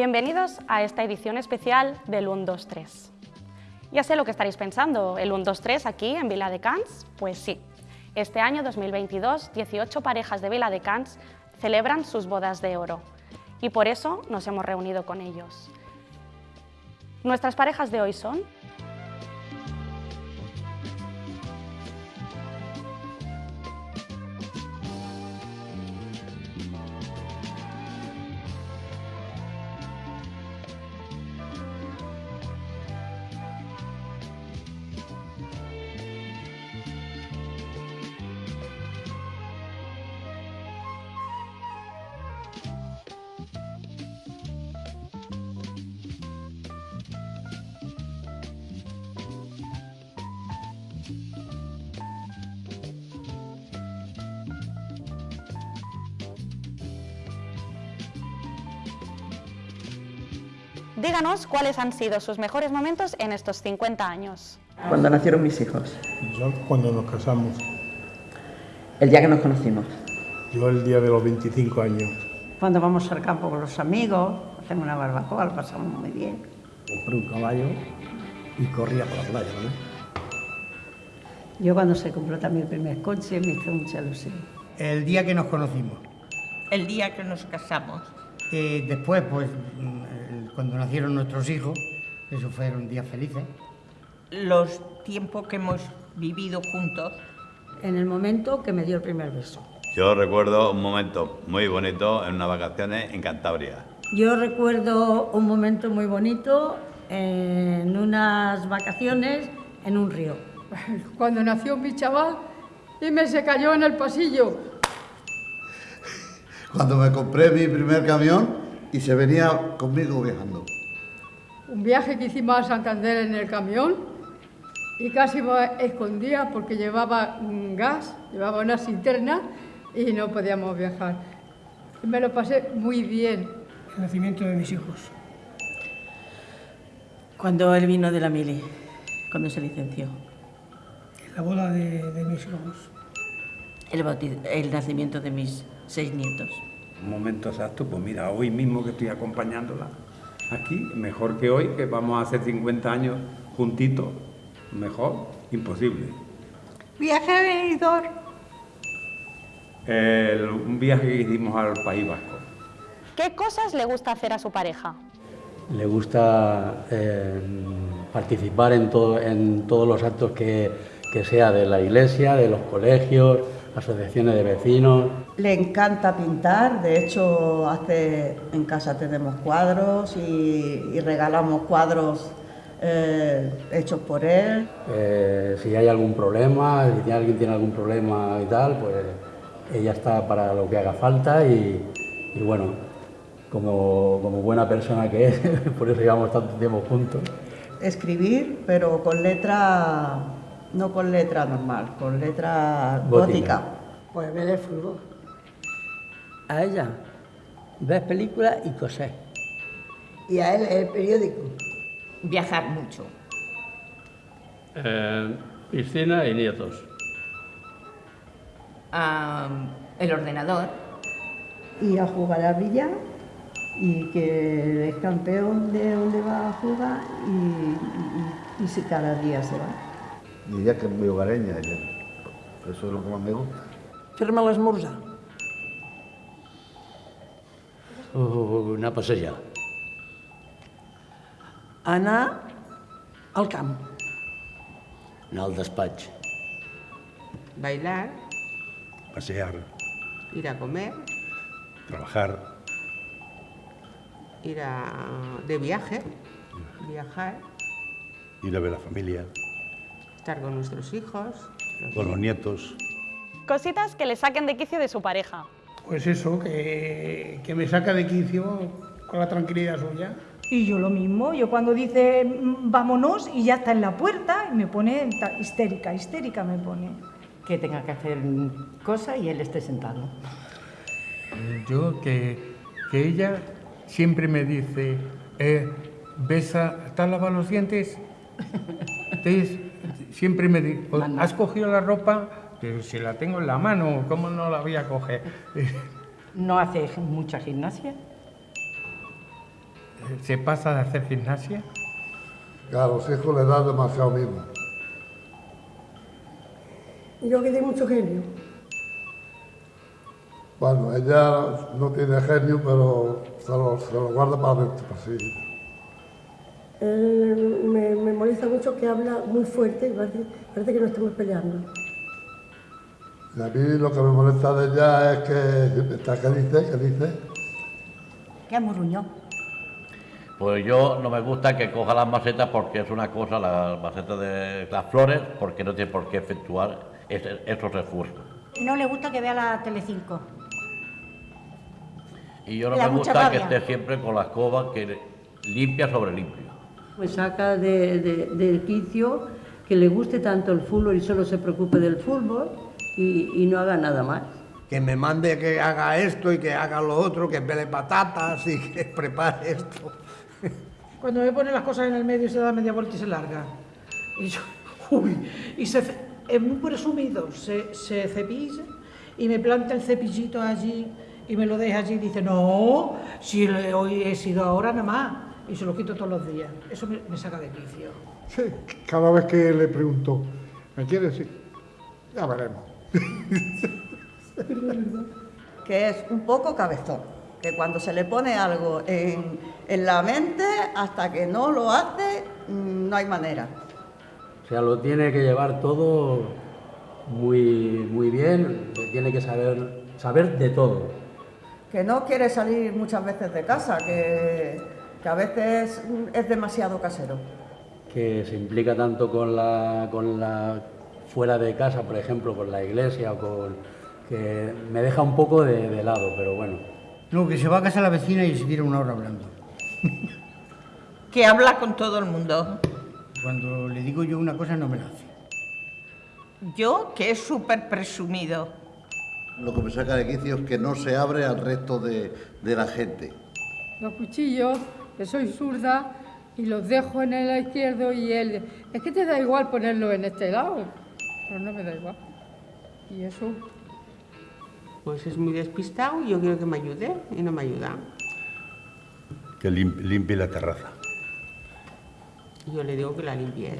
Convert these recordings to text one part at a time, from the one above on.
Bienvenidos a esta edición especial del 1-2-3. Ya sé lo que estaréis pensando, ¿el 1-2-3 aquí en Vila de Cans? Pues sí. Este año 2022, 18 parejas de Vila de Cans celebran sus bodas de oro y por eso nos hemos reunido con ellos. Nuestras parejas de hoy son Díganos cuáles han sido sus mejores momentos en estos 50 años. Cuando nacieron mis hijos. Yo cuando nos casamos. El día que nos conocimos. Yo el día de los 25 años. Cuando vamos al campo con los amigos, hacemos una barbacoa, lo pasamos muy bien. Compré un caballo y corría por la playa, ¿no? Yo cuando se compró también el primer coche me hizo mucha ilusión. El día que nos conocimos. El día que nos casamos. Eh, después, pues, cuando nacieron nuestros hijos, eso fueron días felices. Los tiempos que hemos vivido juntos. En el momento que me dio el primer beso. Yo recuerdo un momento muy bonito en unas vacaciones en Cantabria. Yo recuerdo un momento muy bonito en unas vacaciones en un río. Cuando nació mi chaval y me se cayó en el pasillo. Cuando me compré mi primer camión y se venía conmigo viajando. Un viaje que hicimos a Santander en el camión y casi me escondía porque llevaba un gas, llevaba una cisterna y no podíamos viajar. Y me lo pasé muy bien. El nacimiento de mis hijos. Cuando él vino de la mili, cuando se licenció. La boda de, de mis hijos. El, el nacimiento de mis seis nietos. Un momento exacto, pues mira, hoy mismo que estoy acompañándola aquí, mejor que hoy, que vamos a hacer 50 años juntitos, mejor, imposible. Viaje a Benidorm. un viaje que hicimos al País Vasco. ¿Qué cosas le gusta hacer a su pareja? Le gusta eh, participar en, todo, en todos los actos que, que sea de la iglesia, de los colegios, asociaciones de vecinos. Le encanta pintar, de hecho hace, en casa tenemos cuadros y, regalamos cuadros eh, hechos por él. Eh, si hay algún problema, si alguien tiene algún problema y tal, pues ella está para lo que haga falta y, bueno, como, como buena persona que es, por eso llevamos tanto tiempo juntos. Escribir, pero con letra no con letra normal, con letra gótica. Pues ver el fútbol. A ella, ver películas y coser. Y a él el periódico. Viajar mucho. Eh, piscina y nietos. el ordenador. Y a jugar a billar y que es campeón de donde va a jugar y, y si cada día se va diría que muy hogareña. Eso es lo que más me gusta. Fer-me l'esmorzar. Uh, anar a passejar. Anar al camp. Anar al despatx. Bailar. Pasear. Ir a comer. Trabajar. Ir a... de viaje. Viajar. Ir a ver a la familia estar con nuestros hijos. con los nietos. Cositas que le saquen de quicio de su pareja. Pues eso, que, que me saca de quicio con la tranquilidad suya. Y yo lo mismo, yo cuando dice mm, vámonos y ya está en la puerta, y me pone histérica, histérica me pone. Que tenga que hacer cosa y él esté sentado. Yo que, que ella siempre me dice, eh, besa, ¿te has lavado los dientes? ¿Te siempre me dice, ¿has cogido la ropa? Pero si la tengo en la mano, ¿cómo no la voy a coger? ¿No hace mucha gimnasia? se pasa de hacer gimnasia? Que a los hijos les da demasiado mismo. Yo que tengo mucho genio. Bueno, ella no tiene genio, pero se lo, se lo guarda para dentro, pues sí. Él me, me molesta mucho que habla muy fuerte y parece, parece que no estamos peleando. Y a mí lo que me molesta de ella es que, ¿está- ¿qué dice? ¿Qué dice? ¿Qué amurruñó? Pues yo no me gusta que coja las macetas porque es una cosa, las macetas de las flores, porque no tiene por qué efectuar ese- esos esfuerzos. No le gusta que vea la Telecinco. Y yo no me gusta que esté siempre con la escoba que limpia sobre limpio. Me saca de, de- del quicio que le guste tanto el fútbol y solo se preocupe del fútbol y, y no haga nada más. Que me mande que haga esto y que haga lo otro, que pele patatas y que prepare esto. Cuando me pone las cosas en el medio y se da media vuelta y se larga. Y yo, uy, y se, es muy presumido, se, se cepilla y me planta el cepillito allí y me lo deja allí y dice, no, si le- hoy he sido ahora nada más. Y se lo quito todos los días. Eso me, me saca de quicio. Sí, cada vez que le pregunto, ¿me quieres? Sí. Ya veremos. que es un poco cabezón, que cuando se le pone algo en, en la mente, hasta que no lo hace, mm, no hay manera. O sea, lo tiene que llevar todo muy, muy bien, tiene que saber, saber de todo. Que no quiere salir muchas veces de casa, que, que a veces es demasiado casero. que se implica tanto con la, con la fuera de casa, por ejemplo, con la iglesia o con que me deja un poco de, de lado, pero bueno. No, que se va a casa la vecina y se tira una hora hablando. Que habla con todo el mundo. Cuando le digo yo una cosa no me la hace. Yo, que es súper presumido. Lo que me saca de quicio es que no se abre al resto de, de la gente. Los cuchillos, que soy zurda, y los dejo en el izquierdo y él... Es que te da igual ponerlo en este lado, pero no me da igual. Y eso... Pues es muy despistado y yo quiero que me ayude y no me ayuda. Que lim- limpie la terraza. Y yo le digo que la limpie.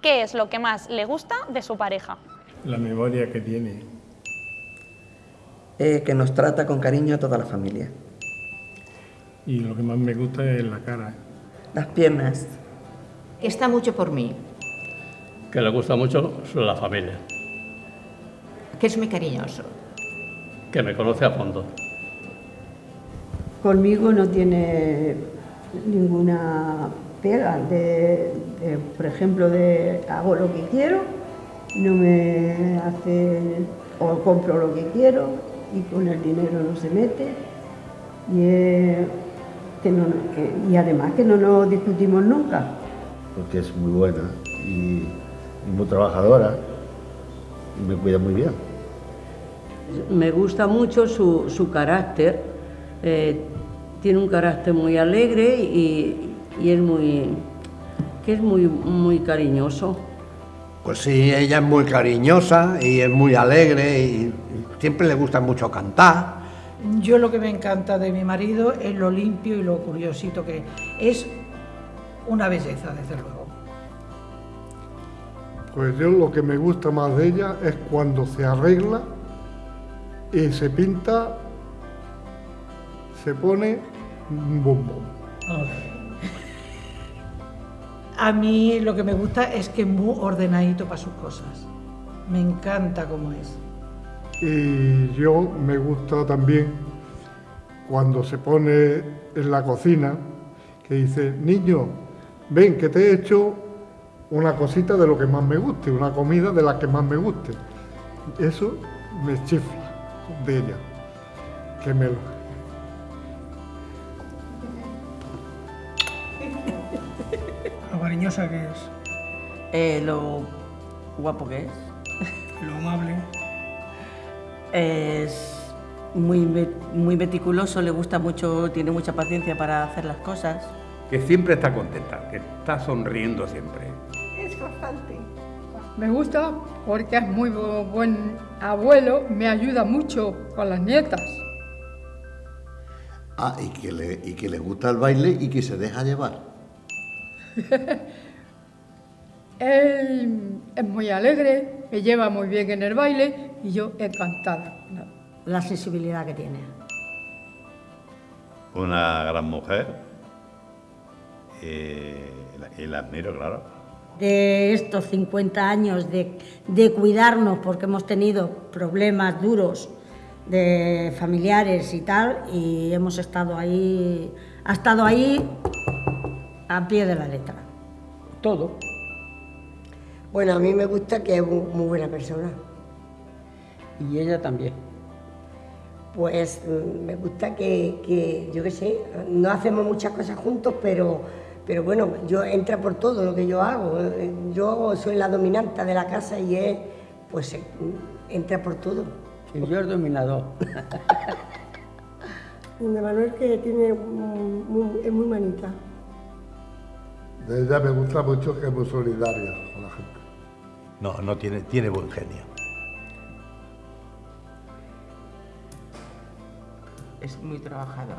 ¿Qué es lo que más le gusta de su pareja? La memoria que tiene. Eh, que nos trata con cariño a toda la familia. Y lo que más me gusta es la cara. Las piernas. Que está mucho por mí. Que le gusta mucho la familia, Que es muy cariñoso. que me conoce a fondo. Conmigo no tiene ninguna pega de, de, por ejemplo, de hago lo que quiero, no me hace o compro lo que quiero y con el dinero no se mete y, que no, que- y además que no nos discutimos nunca. Porque es muy buena y, y muy trabajadora y me cuida muy bien. Me gusta mucho su, su carácter. eh, tiene un carácter muy alegre y, y es muy que es muy muy cariñoso. Pues sí, ella es muy cariñosa y es muy alegre y siempre le gusta mucho cantar. Yo lo que me encanta de mi marido es lo limpio y lo curiosito que es una belleza, desde luego. Pues yo lo que me gusta más de ella es cuando se arregla y se pinta, se pone un bombón. A mí lo que me gusta es que es muy ordenadito para sus cosas. Me encanta cómo es. Y yo me gusta también cuando se pone en la cocina, que dice, niño, ven que te he hecho una cosita de lo que más me guste, una comida de la que más me guste. Eso me chifla de ella, que me lo... Lo cariñosa que es, Eh, lo guapo que es. lo amable. Es muy, muy meticuloso, le gusta mucho, tiene mucha paciencia para hacer las cosas. Que siempre está contenta, que está sonriendo siempre. Es bastante. Me gusta porque es muy bu- buen abuelo, me ayuda mucho con las nietas. Ah, y que, le, y que le gusta el baile y que se deja llevar. Él es muy alegre, me lleva muy bien en el baile y yo encantada. La sensibilidad que tiene. Una gran mujer. Y la, y la admiro, claro. De estos 50 años de, de cuidarnos porque hemos tenido problemas duros de familiares y tal, y hemos estado ahí, ha estado ahí a pie de la letra. Todo. Bueno, a mí me gusta que es mu- muy buena persona. Y ella también. Pues mm, me gusta que, que, yo qué sé, no hacemos muchas cosas juntos, pero, pero bueno, yo entra por todo lo que yo hago. Yo soy la dominante de la casa y él, pues, eh, entra por todo. Sí, yo el dominador. Manuel que tiene muy, es muy manita. De ella me gusta mucho que es muy solidaria con la gente. No, no tiene, tiene buen genio. Es muy trabajador.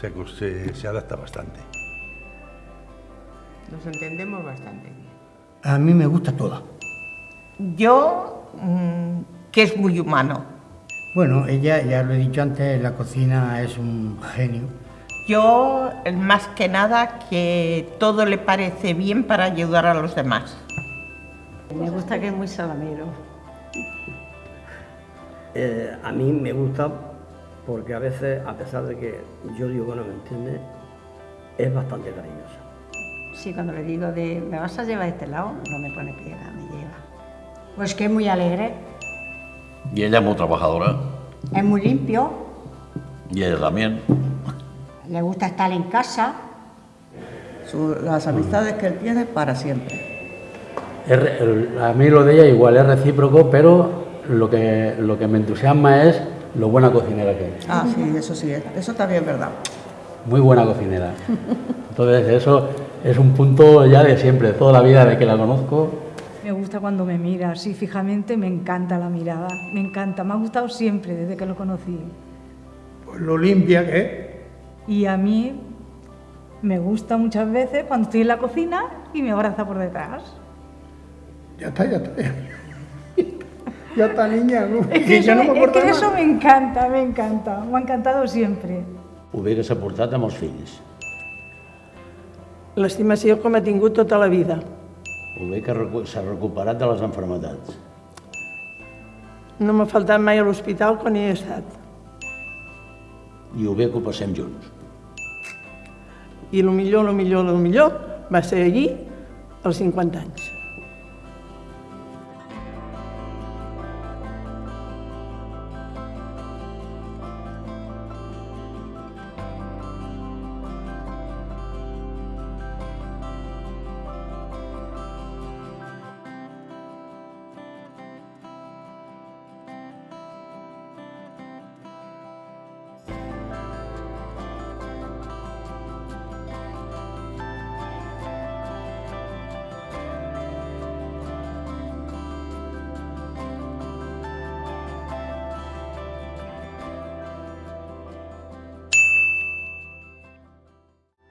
Se, se, se adapta bastante. Nos entendemos bastante bien. A mí me gusta toda. Yo, mm, que es muy humano. Bueno, ella, ya lo he dicho antes, la cocina es un genio. Yo, más que nada, que todo le parece bien para ayudar a los demás. Me gusta que es muy salamero. Eh, a mí me gusta porque a veces, a pesar de que yo digo que no me entiende, es bastante cariñosa. Sí, cuando le digo de, ¿me vas a llevar a este lado? No me pone piedra, me lleva. Pues que es muy alegre, Y ella es muy trabajadora. es muy limpio, Y ella también. le gusta estar en casa. Su- las amistades que él tiene para siempre. El- a mí lo de ella igual es recíproco, pero lo que, lo que me entusiasma es lo buena cocinera que es. Ah, sí, eso sí, eso también es verdad. Muy buena cocinera. Entonces eso es un punto ya de siempre, de toda la vida de que la conozco. Me gusta cuando me mira así fijamente, me encanta la mirada, me encanta, me ha gustado siempre desde que lo conocí. Pues lo limpia que es. Y a mí me gusta muchas veces cuando estoy en la cocina y me abraza por detrás. Ya está, ya está. Ya está, niña. ¿no? Es que, ya eso, no me es que eso me encanta, me encanta, me ha encantado siempre. Hubiera portat amb els fills. L'estimació com ha tingut tota la vida. Ho bé que s'ha recuperat de les enfermedats. No m'ha faltat mai a l'hospital quan hi he estat. I ho bé que ho passem junts. I el millor, el millor, el millor va ser allí als 50 anys.